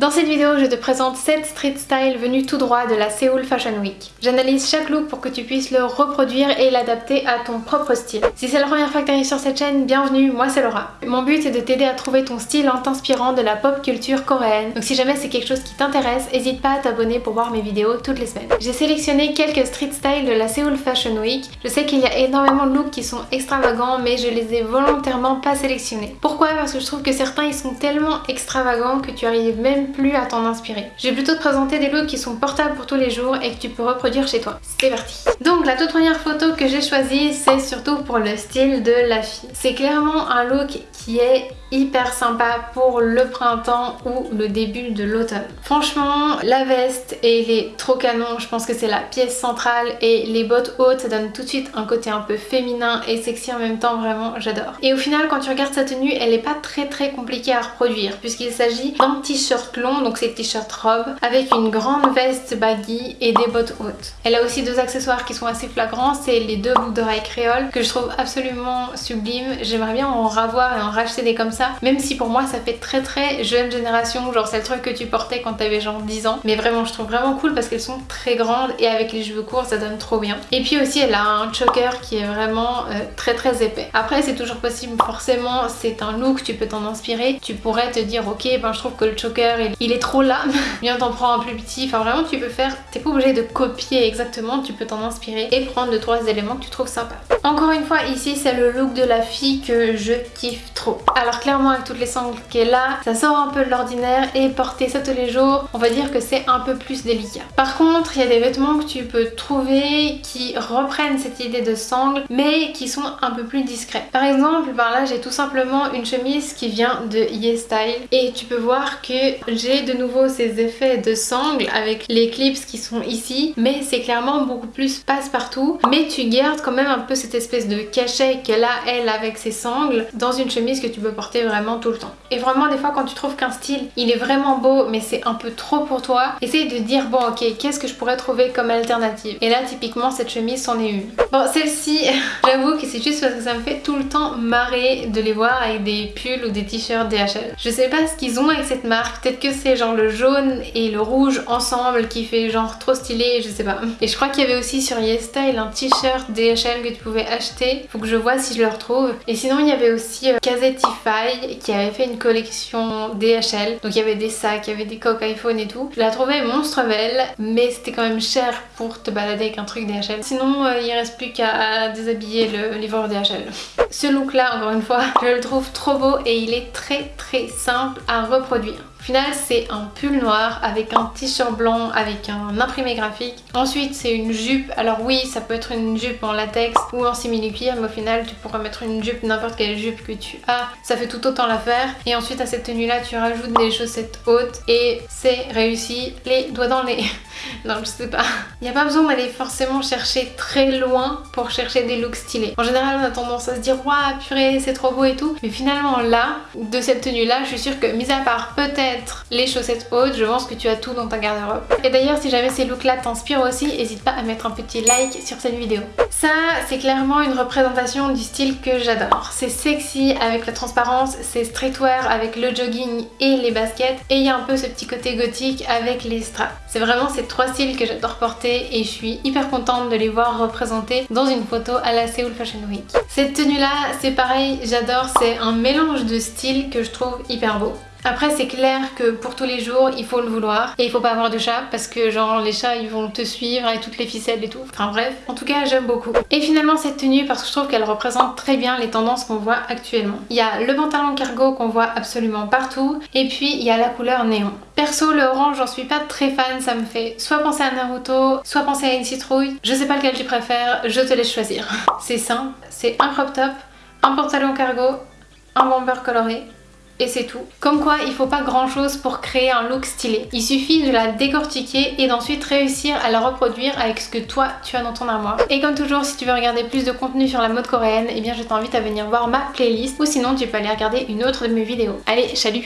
Dans cette vidéo, je te présente 7 street style venus tout droit de la Seoul Fashion Week. J'analyse chaque look pour que tu puisses le reproduire et l'adapter à ton propre style. Si c'est la première fois que tu arrives sur cette chaîne, bienvenue, moi c'est Laura. Mon but est de t'aider à trouver ton style en t'inspirant de la pop culture coréenne. Donc si jamais c'est quelque chose qui t'intéresse, n'hésite pas à t'abonner pour voir mes vidéos toutes les semaines. J'ai sélectionné quelques street style de la Seoul Fashion Week. Je sais qu'il y a énormément de looks qui sont extravagants, mais je les ai volontairement pas sélectionnés. Pourquoi? Parce que je trouve que certains ils sont tellement extravagants que tu arrives même plus à t'en inspirer. Je vais plutôt te présenter des looks qui sont portables pour tous les jours et que tu peux reproduire chez toi. C'est parti Donc la toute première photo que j'ai choisie, c'est surtout pour le style de la fille. C'est clairement un look qui est hyper sympa pour le printemps ou le début de l'automne. Franchement, la veste, elle est trop canon. Je pense que c'est la pièce centrale et les bottes hautes, ça donne tout de suite un côté un peu féminin et sexy en même temps. Vraiment, j'adore. Et au final, quand tu regardes sa tenue, elle est pas très très compliquée à reproduire puisqu'il s'agit d'un t-shirt long, donc c'est t-shirt robe, avec une grande veste baggy et des bottes hautes. Elle a aussi deux accessoires qui sont assez flagrants, c'est les deux boucles d'oreilles créole que je trouve absolument sublimes. J'aimerais bien en ravoir et en racheter des comme ça même si pour moi ça fait très très jeune génération, genre c'est le truc que tu portais quand t'avais genre 10 ans. Mais vraiment je trouve vraiment cool parce qu'elles sont très grandes et avec les cheveux courts ça donne trop bien. Et puis aussi elle a un choker qui est vraiment euh, très très épais. Après c'est toujours possible, forcément c'est un look, tu peux t'en inspirer. Tu pourrais te dire ok ben je trouve que le choker il, est trop là, bien t'en prends un plus petit. Enfin vraiment tu peux faire, t'es pas obligé de copier exactement, tu peux t'en inspirer et prendre deux trois éléments que tu trouves sympa. Encore une fois ici c'est le look de la fille que je kiffe trop. Alors clairement avec toutes les sangles qu'elle a, ça sort un peu de l'ordinaire et porter ça tous les jours, on va dire que c'est un peu plus délicat. Par contre, il y a des vêtements que tu peux trouver qui reprennent cette idée de sangle mais qui sont un peu plus discrets. Par exemple, par là j'ai tout simplement une chemise qui vient de YesStyle et tu peux voir que j'ai de nouveau ces effets de sangle avec les clips qui sont ici mais c'est clairement beaucoup plus passe-partout mais tu gardes quand même un peu cette espèce de cachet qu'elle a elle avec ses sangles dans une chemise que tu peux porter vraiment tout le temps. Et vraiment des fois quand tu trouves qu'un style il est vraiment beau mais c'est un peu trop pour toi, essaye de dire bon ok qu'est-ce que je pourrais trouver comme alternative? Et là typiquement cette chemise c'en est une. Bon celle-ci j'avoue que c'est juste parce que ça me fait tout le temps marrer de les voir avec des pulls ou des t-shirts DHL. Je sais pas ce qu'ils ont avec cette marque, peut-être que c'est genre le jaune et le rouge ensemble qui fait genre trop stylé, je sais pas. Et je crois qu'il y avait aussi sur YesStyle un t-shirt DHL que tu pouvais acheter, faut que je vois si je le retrouve. Et sinon il y avait aussi euh, qui avait fait une collection DHL. Donc il y avait des sacs, il y avait des coques iPhone et tout. Je la trouvais monstre belle, mais c'était quand même cher pour te balader avec un truc DHL. Sinon, euh, il reste plus qu'à déshabiller le livreur DHL. Ce look là, encore une fois, je le trouve trop beau et il est très très simple à reproduire. Final c'est un pull noir avec un t-shirt blanc avec un imprimé graphique. Ensuite c'est une jupe, alors oui ça peut être une jupe en latex ou en simili-cuir mais au final tu pourras mettre une jupe, n'importe quelle jupe que tu as, ça fait tout autant l'affaire. Et ensuite à cette tenue là tu rajoutes des chaussettes hautes et c'est réussi, les doigts dans les... non je sais pas. Il n'y a pas besoin d'aller forcément chercher très loin pour chercher des looks stylés. En général on a tendance à se dire waouh purée c'est trop beau et tout mais finalement là de cette tenue là je suis sûre que mis à part les chaussettes hautes, je pense que tu as tout dans ta garde-robe. Et d'ailleurs si jamais ces looks là t'inspirent aussi, n'hésite pas à mettre un petit like sur cette vidéo. Ça c'est clairement une représentation du style que j'adore. C'est sexy avec la transparence, c'est streetwear avec le jogging et les baskets et il y a un peu ce petit côté gothique avec les straps. C'est vraiment ces trois styles que j'adore porter et je suis hyper contente de les voir représentés dans une photo à la Seoul Fashion Week. Cette tenue là c'est pareil, j'adore, c'est un mélange de styles que je trouve hyper beau. Après c'est clair que pour tous les jours il faut le vouloir et il faut pas avoir de chat parce que genre les chats ils vont te suivre avec toutes les ficelles et tout. Enfin bref, en tout cas j'aime beaucoup. Et finalement cette tenue parce que je trouve qu'elle représente très bien les tendances qu'on voit actuellement. Il y a le pantalon cargo qu'on voit absolument partout et puis il y a la couleur néon. Perso le orange j'en suis pas très fan, ça me fait soit penser à Naruto, soit penser à une citrouille. Je sais pas lequel tu préfères, je te laisse choisir. C'est simple, c'est un crop top, un pantalon cargo, un bomber coloré et c'est tout. Comme quoi il faut pas grand chose pour créer un look stylé. Il suffit de la décortiquer et d'ensuite réussir à la reproduire avec ce que toi tu as dans ton armoire. Et comme toujours si tu veux regarder plus de contenu sur la mode coréenne, eh bien je t'invite à venir voir ma playlist ou sinon tu peux aller regarder une autre de mes vidéos. Allez, salut